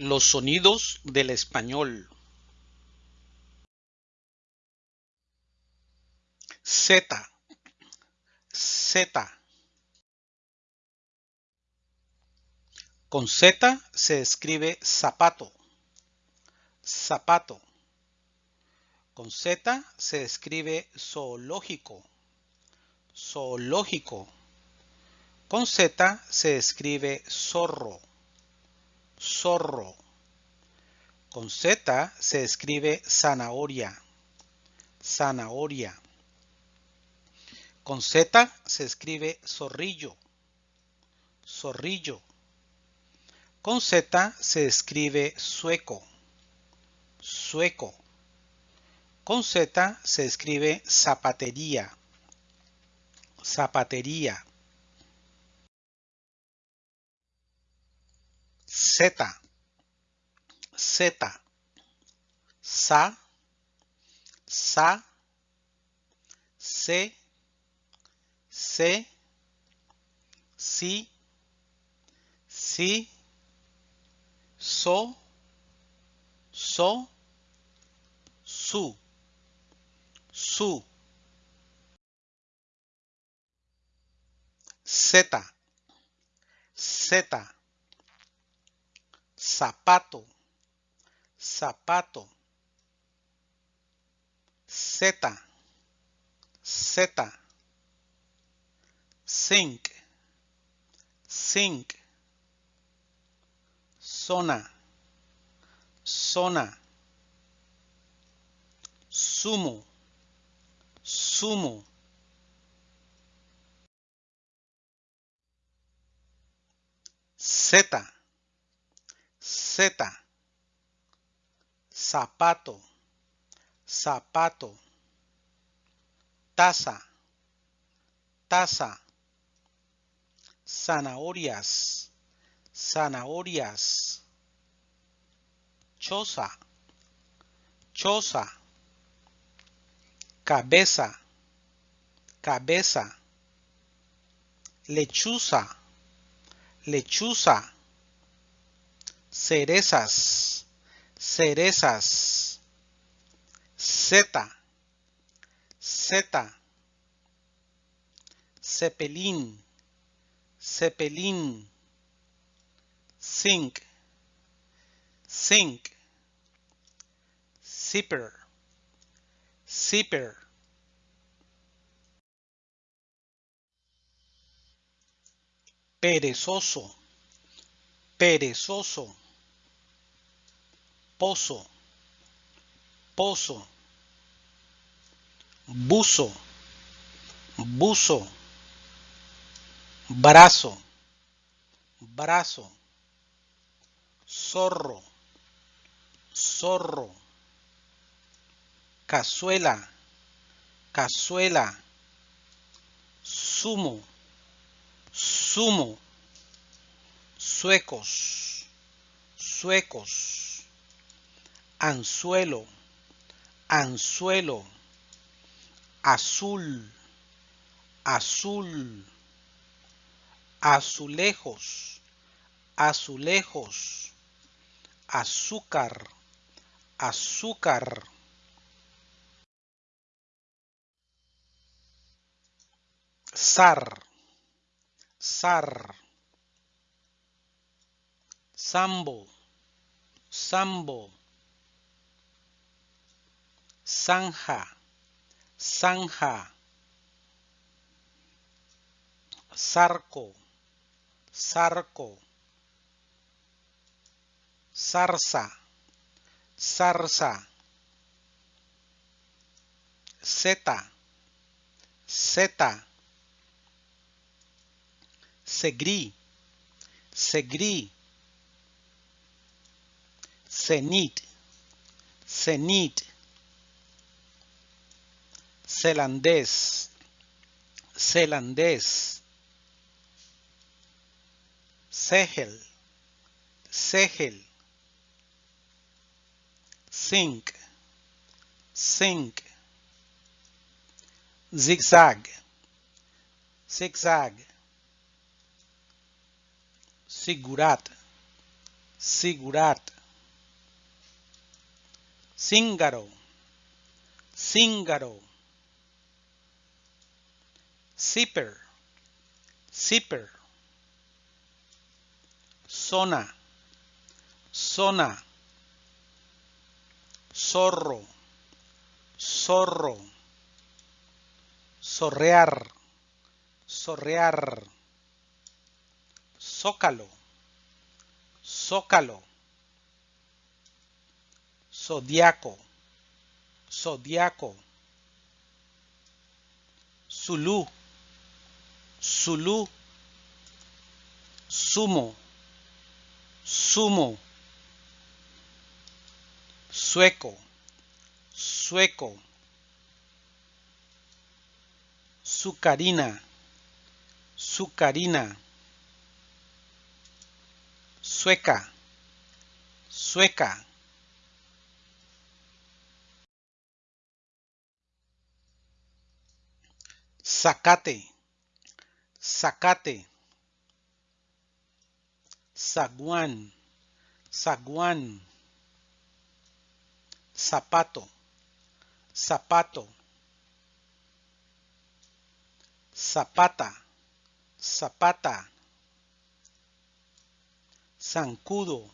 Los sonidos del español. Z, Z. Con Z se escribe zapato, zapato. Con Z se escribe zoológico, zoológico. Con Z se escribe zorro, zorro. Con Z se escribe zanahoria, zanahoria. Con Z se escribe zorrillo, zorrillo. Con Z se escribe sueco, sueco. Con Z se escribe zapatería, zapatería. Z, Z, sa, sa, se, se, si, so, so, su, su. Z, Z, zapato, zapato. Z, Z, sink, sink. Zona, zona. Sumo, sumo. Z, Zapato, zapato, taza, taza, zanahorias, zanahorias, choza, choza, cabeza, cabeza, lechuza, lechuza, cerezas, cerezas, Z, Z, cepelín, cepelín, zinc, zinc, zipper, zipper. Perezoso, perezoso. Pozo, pozo. Buzo, buzo. Brazo, brazo. Zorro, zorro. Cazuela, cazuela. Sumo, sumo. Suecos, suecos. Anzuelo, anzuelo. Azul, azul. Azulejos, azulejos. Azúcar, azúcar. Zar, zar. Sambo, sambo. Zanja, zanja. Zarco, zarco. Zarza, zarza. Zeta, zeta. Segrí, segrí. Cenit, cenit. Celandés, celandés. Segel, segel. Zinc, zinc. Zigzag, zigzag. Sigurat, Sigurat. Cíngaro. Cíngaro. Zipper. Zipper. Zona. Zona. Zorro. Zorro. Zorrear. Zorrear. Zócalo. Zócalo. Zodiaco. Zodiaco. Zulu. Zulu. Sumo. Sumo. Sueco. Sueco. Sucarina. Sucarina. Sueca. Sueca. Zacate. Zacate. Zaguán. Zaguán. Zapato. Zapato. Zapata. Zapata. Zancudo.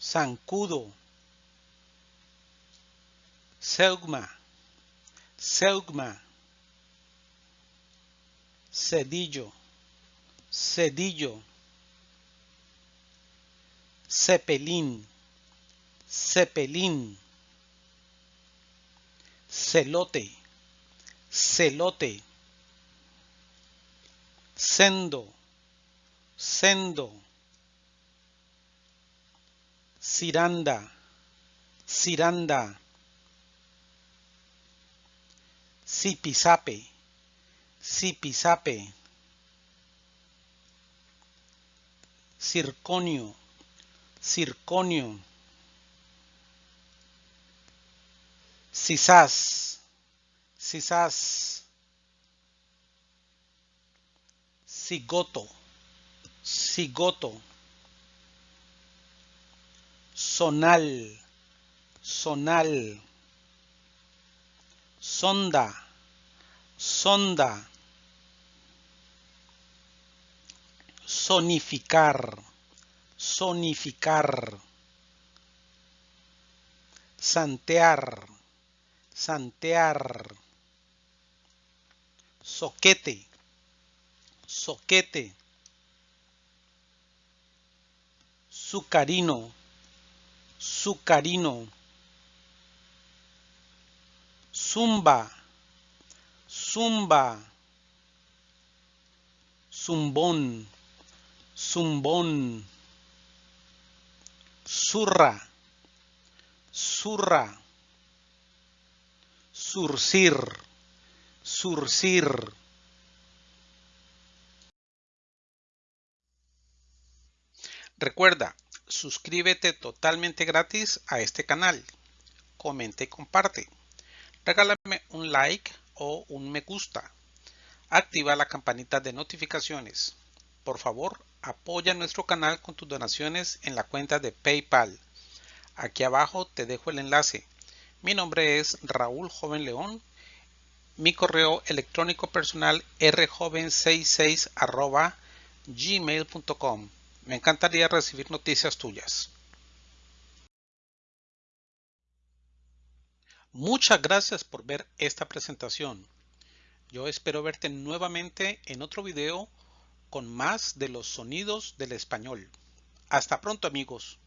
Zancudo. Seugma. Seugma. Cedillo. Cedillo. Cepelín. Cepelín. Celote. Celote. Sendo. Sendo. Ciranda. Ciranda. Zipizape. Zipizape. Circonio. Circonio. Cisás. Cisás. Cigoto. Cigoto. Sonal. Sonal. Sonda. Sonda. Sonificar. Sonificar. Santear. Santear. Soquete. Soquete. Sucarino. Sucarino. Zumba. Zumba. Zumbón. Zumbón. Zurra. Zurra. Surcir. Surcir. Recuerda, suscríbete totalmente gratis a este canal. Comenta y comparte. Regálame un like o un me gusta. Activa la campanita de notificaciones. Por favor, apoya nuestro canal con tus donaciones en la cuenta de PayPal. Aquí abajo te dejo el enlace. Mi nombre es Raúl Joven León. Mi correo electrónico personal rjoven66 gmail.com. Me encantaría recibir noticias tuyas. Muchas gracias por ver esta presentación. Yo espero verte nuevamente en otro video con más de los sonidos del español. Hasta pronto amigos.